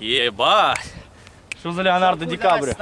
Ебать! Что за Леонардо Ди Капріо?